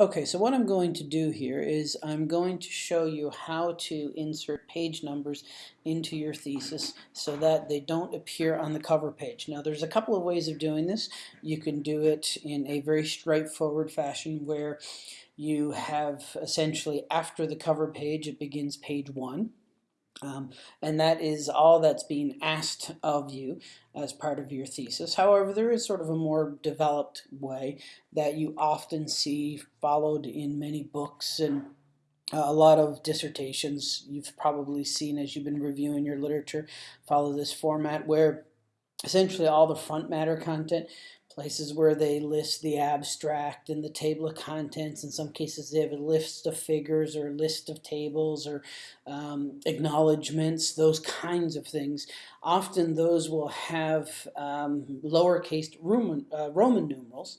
Okay, so what I'm going to do here is I'm going to show you how to insert page numbers into your thesis so that they don't appear on the cover page. Now there's a couple of ways of doing this. You can do it in a very straightforward fashion where you have essentially after the cover page it begins page one um, and that is all that's being asked of you as part of your thesis. However, there is sort of a more developed way that you often see followed in many books and uh, a lot of dissertations you've probably seen as you've been reviewing your literature follow this format where essentially all the front matter content places where they list the abstract and the table of contents. In some cases, they have a list of figures or a list of tables or um, acknowledgments, those kinds of things. Often those will have um, lowercase Roman, uh, Roman numerals.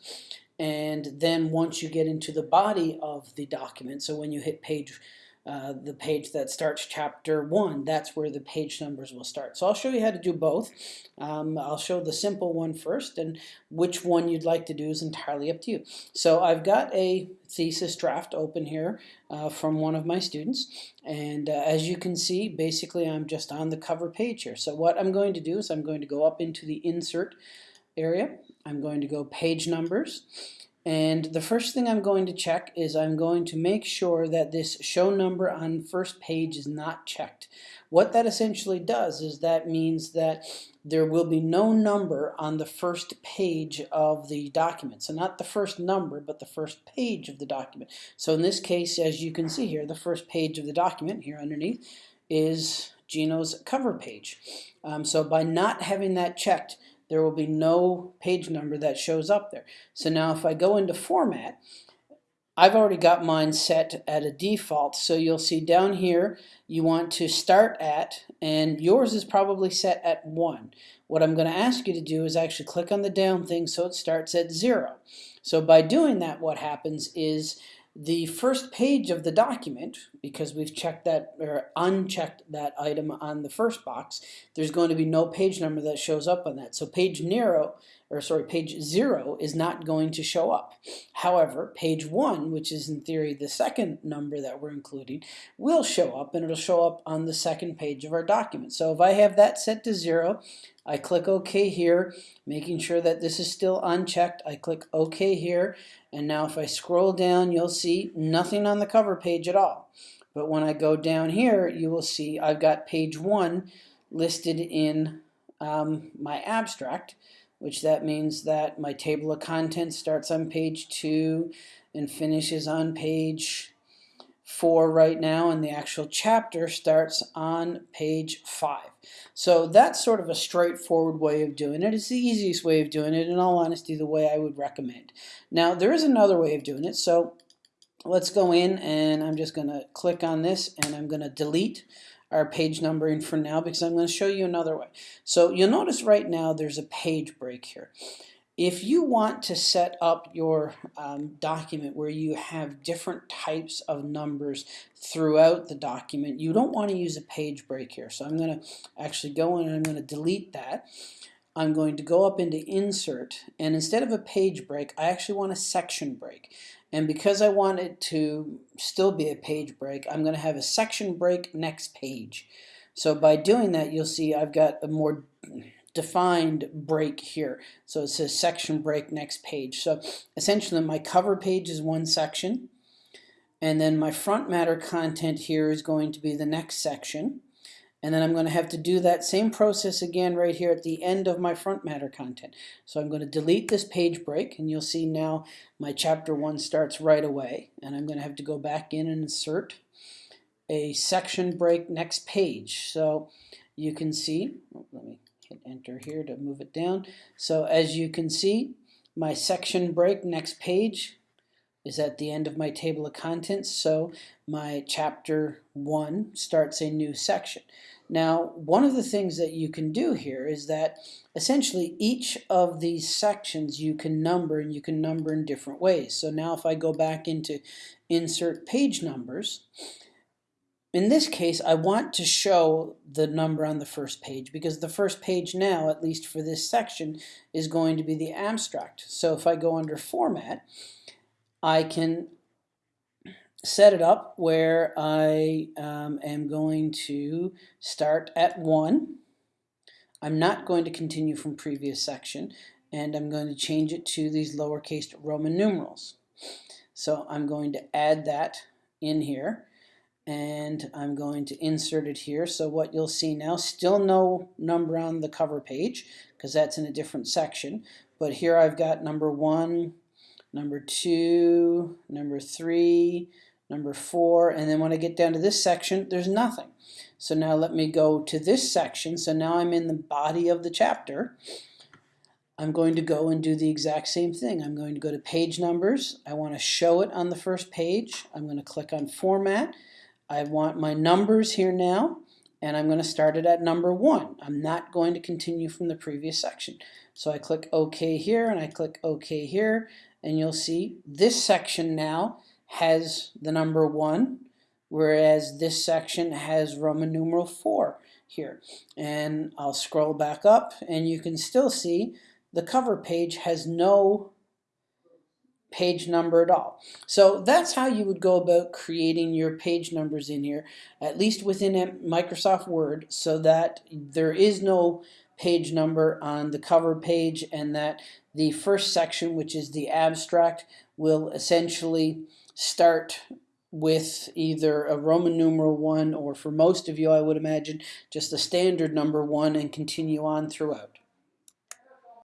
And then once you get into the body of the document, so when you hit page uh, the page that starts chapter 1. That's where the page numbers will start. So I'll show you how to do both. Um, I'll show the simple one first and which one you'd like to do is entirely up to you. So I've got a thesis draft open here uh, from one of my students and uh, as you can see basically I'm just on the cover page here. So what I'm going to do is I'm going to go up into the insert area. I'm going to go page numbers and the first thing I'm going to check is I'm going to make sure that this show number on first page is not checked. What that essentially does is that means that there will be no number on the first page of the document. So not the first number, but the first page of the document. So in this case, as you can see here, the first page of the document here underneath is Gino's cover page. Um, so by not having that checked, there will be no page number that shows up there. So now if I go into format, I've already got mine set at a default. So you'll see down here, you want to start at, and yours is probably set at one. What I'm going to ask you to do is actually click on the down thing so it starts at zero. So by doing that, what happens is the first page of the document, because we've checked that or unchecked that item on the first box, there's going to be no page number that shows up on that. So page zero, or sorry, page zero is not going to show up. However, page one, which is in theory the second number that we're including, will show up and it'll show up on the second page of our document. So if I have that set to zero, I click OK here, making sure that this is still unchecked. I click OK here, and now if I scroll down, you'll see nothing on the cover page at all. But when I go down here, you will see I've got page one listed in um, my abstract, which that means that my table of contents starts on page two and finishes on page four right now, and the actual chapter starts on page five. So that's sort of a straightforward way of doing it. It's the easiest way of doing it, in all honesty, the way I would recommend. Now, there is another way of doing it. So let's go in, and I'm just going to click on this, and I'm going to delete our page numbering for now because I'm going to show you another way. So you'll notice right now there's a page break here. If you want to set up your um, document where you have different types of numbers throughout the document, you don't want to use a page break here. So I'm going to actually go in and I'm going to delete that. I'm going to go up into insert and instead of a page break I actually want a section break and because I want it to still be a page break I'm going to have a section break next page so by doing that you'll see I've got a more defined break here. So it says section break next page. So essentially my cover page is one section and then my front matter content here is going to be the next section and then I'm going to have to do that same process again right here at the end of my front matter content. So I'm going to delete this page break and you'll see now my chapter 1 starts right away and I'm going to have to go back in and insert a section break next page. So you can see, oh, let me hit enter here to move it down. So as you can see, my section break next page is at the end of my table of contents. So my chapter one starts a new section. Now, one of the things that you can do here is that essentially each of these sections you can number and you can number in different ways. So now if I go back into insert page numbers, in this case, I want to show the number on the first page because the first page now, at least for this section, is going to be the abstract. So if I go under Format, I can set it up where I um, am going to start at 1. I'm not going to continue from previous section and I'm going to change it to these lowercase Roman numerals. So I'm going to add that in here and I'm going to insert it here. So what you'll see now, still no number on the cover page because that's in a different section. But here I've got number one, number two, number three, number four, and then when I get down to this section, there's nothing. So now let me go to this section. So now I'm in the body of the chapter. I'm going to go and do the exact same thing. I'm going to go to page numbers. I want to show it on the first page. I'm going to click on format. I want my numbers here now and I'm going to start it at number one. I'm not going to continue from the previous section. So I click OK here and I click OK here and you'll see this section now has the number one whereas this section has Roman numeral 4 here. And I'll scroll back up and you can still see the cover page has no page number at all. So that's how you would go about creating your page numbers in here, at least within Microsoft Word, so that there is no page number on the cover page and that the first section, which is the abstract, will essentially start with either a Roman numeral 1 or for most of you I would imagine just a standard number 1 and continue on throughout.